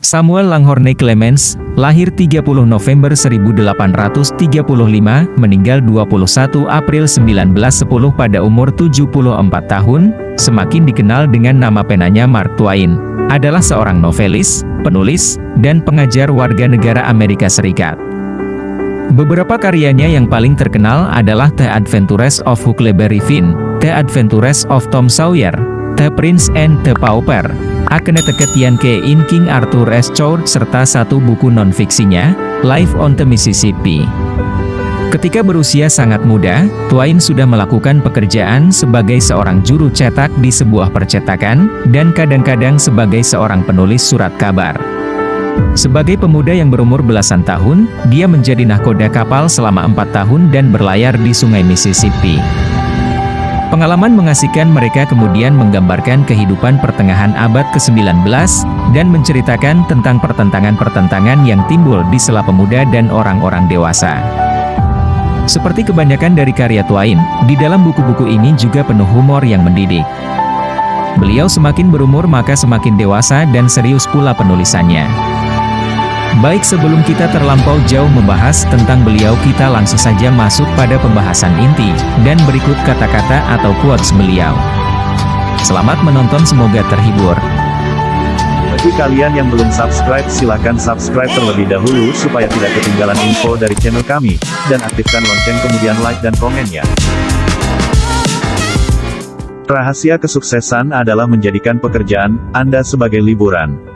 Samuel Langhorne Clemens, lahir 30 November 1835, meninggal 21 April 1910 pada umur 74 tahun, semakin dikenal dengan nama penanya Mark Twain, adalah seorang novelis, penulis, dan pengajar warga negara Amerika Serikat. Beberapa karyanya yang paling terkenal adalah The Adventures of Huckleberry Finn, The Adventures of Tom Sawyer, The Prince and the Pauper, Akne Teketian ke in King Arthur S. Chow serta satu buku non-fiksinya, Life on the Mississippi. Ketika berusia sangat muda, Twain sudah melakukan pekerjaan sebagai seorang juru cetak di sebuah percetakan, dan kadang-kadang sebagai seorang penulis surat kabar. Sebagai pemuda yang berumur belasan tahun, dia menjadi nahkoda kapal selama empat tahun dan berlayar di sungai Mississippi. Pengalaman mengasihkan mereka kemudian menggambarkan kehidupan pertengahan abad ke-19, dan menceritakan tentang pertentangan-pertentangan yang timbul di sela pemuda dan orang-orang dewasa. Seperti kebanyakan dari karya Twain, di dalam buku-buku ini juga penuh humor yang mendidik. Beliau semakin berumur maka semakin dewasa dan serius pula penulisannya. Baik sebelum kita terlampau jauh membahas tentang beliau kita langsung saja masuk pada pembahasan inti, dan berikut kata-kata atau quotes beliau. Selamat menonton semoga terhibur. Bagi kalian yang belum subscribe silahkan subscribe terlebih dahulu supaya tidak ketinggalan info dari channel kami, dan aktifkan lonceng kemudian like dan komennya. Rahasia kesuksesan adalah menjadikan pekerjaan Anda sebagai liburan.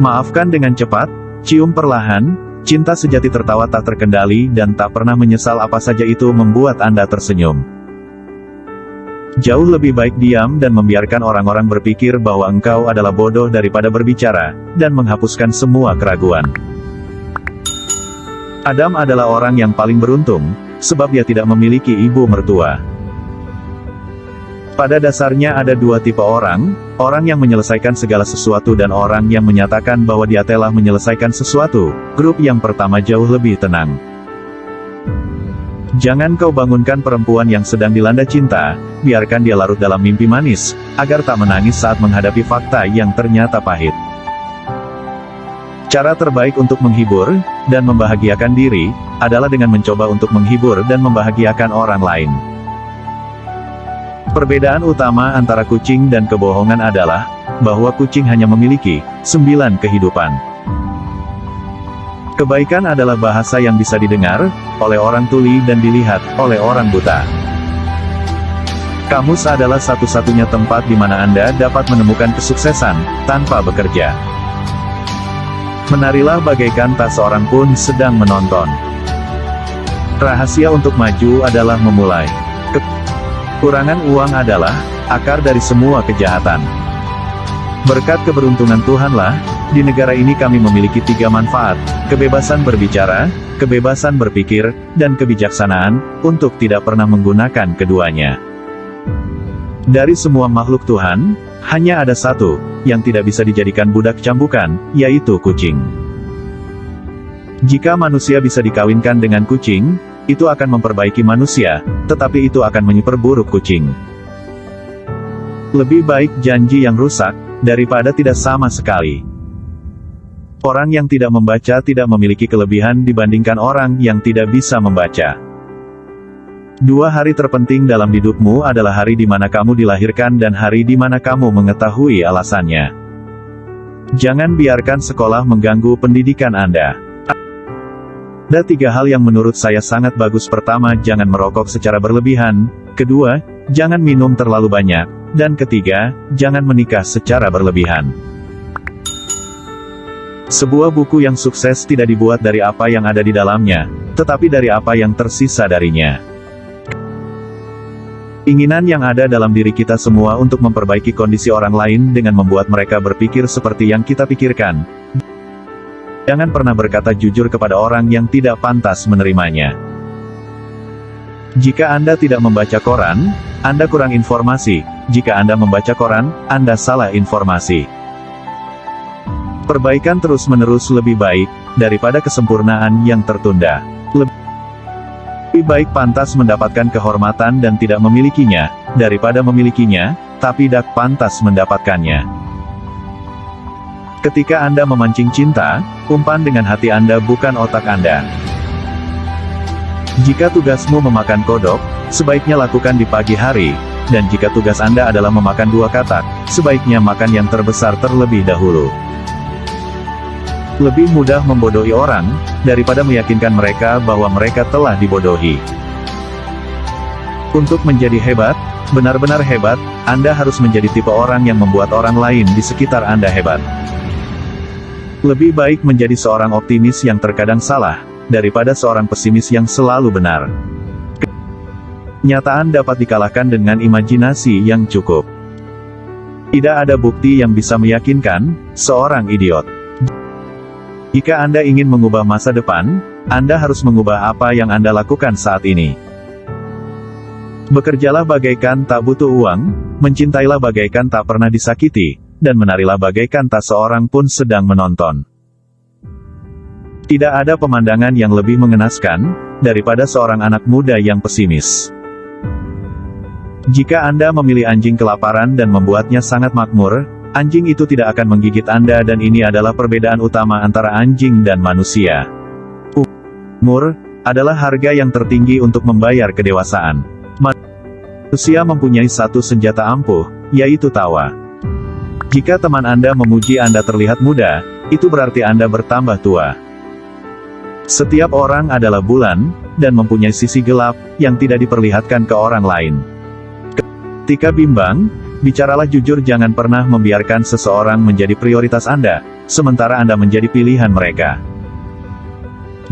Maafkan dengan cepat, cium perlahan, cinta sejati tertawa tak terkendali dan tak pernah menyesal apa saja itu membuat Anda tersenyum. Jauh lebih baik diam dan membiarkan orang-orang berpikir bahwa engkau adalah bodoh daripada berbicara, dan menghapuskan semua keraguan. Adam adalah orang yang paling beruntung, sebab dia tidak memiliki ibu mertua. Pada dasarnya ada dua tipe orang, orang yang menyelesaikan segala sesuatu dan orang yang menyatakan bahwa dia telah menyelesaikan sesuatu. Grup yang pertama jauh lebih tenang. Jangan kau bangunkan perempuan yang sedang dilanda cinta, biarkan dia larut dalam mimpi manis, agar tak menangis saat menghadapi fakta yang ternyata pahit. Cara terbaik untuk menghibur, dan membahagiakan diri, adalah dengan mencoba untuk menghibur dan membahagiakan orang lain. Perbedaan utama antara kucing dan kebohongan adalah, bahwa kucing hanya memiliki, sembilan kehidupan. Kebaikan adalah bahasa yang bisa didengar, oleh orang tuli dan dilihat, oleh orang buta. Kamus adalah satu-satunya tempat di mana Anda dapat menemukan kesuksesan, tanpa bekerja. Menarilah bagaikan tak seorang pun sedang menonton. Rahasia untuk maju adalah memulai. Kurangan uang adalah akar dari semua kejahatan. Berkat keberuntungan Tuhanlah, di negara ini kami memiliki tiga manfaat, kebebasan berbicara, kebebasan berpikir, dan kebijaksanaan, untuk tidak pernah menggunakan keduanya. Dari semua makhluk Tuhan, hanya ada satu, yang tidak bisa dijadikan budak cambukan, yaitu kucing. Jika manusia bisa dikawinkan dengan kucing, itu akan memperbaiki manusia, tetapi itu akan menyeperburuk kucing. Lebih baik janji yang rusak, daripada tidak sama sekali. Orang yang tidak membaca tidak memiliki kelebihan dibandingkan orang yang tidak bisa membaca. Dua hari terpenting dalam hidupmu adalah hari di mana kamu dilahirkan dan hari di mana kamu mengetahui alasannya. Jangan biarkan sekolah mengganggu pendidikan Anda. Ada tiga hal yang menurut saya sangat bagus pertama jangan merokok secara berlebihan, kedua, jangan minum terlalu banyak, dan ketiga, jangan menikah secara berlebihan. Sebuah buku yang sukses tidak dibuat dari apa yang ada di dalamnya, tetapi dari apa yang tersisa darinya. Inginan yang ada dalam diri kita semua untuk memperbaiki kondisi orang lain dengan membuat mereka berpikir seperti yang kita pikirkan, Jangan pernah berkata jujur kepada orang yang tidak pantas menerimanya. Jika Anda tidak membaca koran, Anda kurang informasi. Jika Anda membaca koran, Anda salah informasi. Perbaikan terus-menerus lebih baik, daripada kesempurnaan yang tertunda. Lebih baik pantas mendapatkan kehormatan dan tidak memilikinya, daripada memilikinya, tapi tidak pantas mendapatkannya. Ketika Anda memancing cinta, umpan dengan hati Anda bukan otak Anda. Jika tugasmu memakan kodok, sebaiknya lakukan di pagi hari, dan jika tugas Anda adalah memakan dua katak, sebaiknya makan yang terbesar terlebih dahulu. Lebih mudah membodohi orang, daripada meyakinkan mereka bahwa mereka telah dibodohi. Untuk menjadi hebat, benar-benar hebat, Anda harus menjadi tipe orang yang membuat orang lain di sekitar Anda hebat. Lebih baik menjadi seorang optimis yang terkadang salah, daripada seorang pesimis yang selalu benar. Kenyataan dapat dikalahkan dengan imajinasi yang cukup. Tidak ada bukti yang bisa meyakinkan seorang idiot. Jika Anda ingin mengubah masa depan, Anda harus mengubah apa yang Anda lakukan saat ini. Bekerjalah bagaikan tak butuh uang, mencintailah bagaikan tak pernah disakiti, dan menarilah bagaikan tak seorang pun sedang menonton. Tidak ada pemandangan yang lebih mengenaskan, daripada seorang anak muda yang pesimis. Jika Anda memilih anjing kelaparan dan membuatnya sangat makmur, anjing itu tidak akan menggigit Anda dan ini adalah perbedaan utama antara anjing dan manusia. Umur, adalah harga yang tertinggi untuk membayar kedewasaan. Manusia mempunyai satu senjata ampuh, yaitu tawa. Jika teman Anda memuji Anda terlihat muda, itu berarti Anda bertambah tua. Setiap orang adalah bulan, dan mempunyai sisi gelap, yang tidak diperlihatkan ke orang lain. Ketika bimbang, bicaralah jujur jangan pernah membiarkan seseorang menjadi prioritas Anda, sementara Anda menjadi pilihan mereka.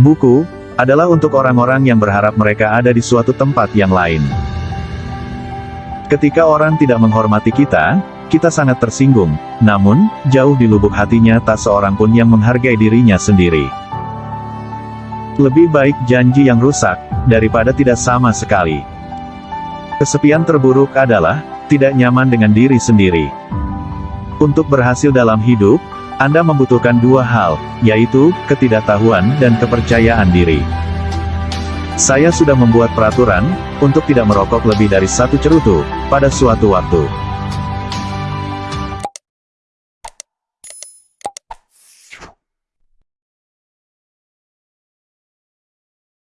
Buku, adalah untuk orang-orang yang berharap mereka ada di suatu tempat yang lain. Ketika orang tidak menghormati kita, kita sangat tersinggung, namun, jauh di lubuk hatinya tak seorang pun yang menghargai dirinya sendiri. Lebih baik janji yang rusak, daripada tidak sama sekali. Kesepian terburuk adalah, tidak nyaman dengan diri sendiri. Untuk berhasil dalam hidup, Anda membutuhkan dua hal, yaitu, ketidaktahuan dan kepercayaan diri. Saya sudah membuat peraturan, untuk tidak merokok lebih dari satu cerutu, pada suatu waktu.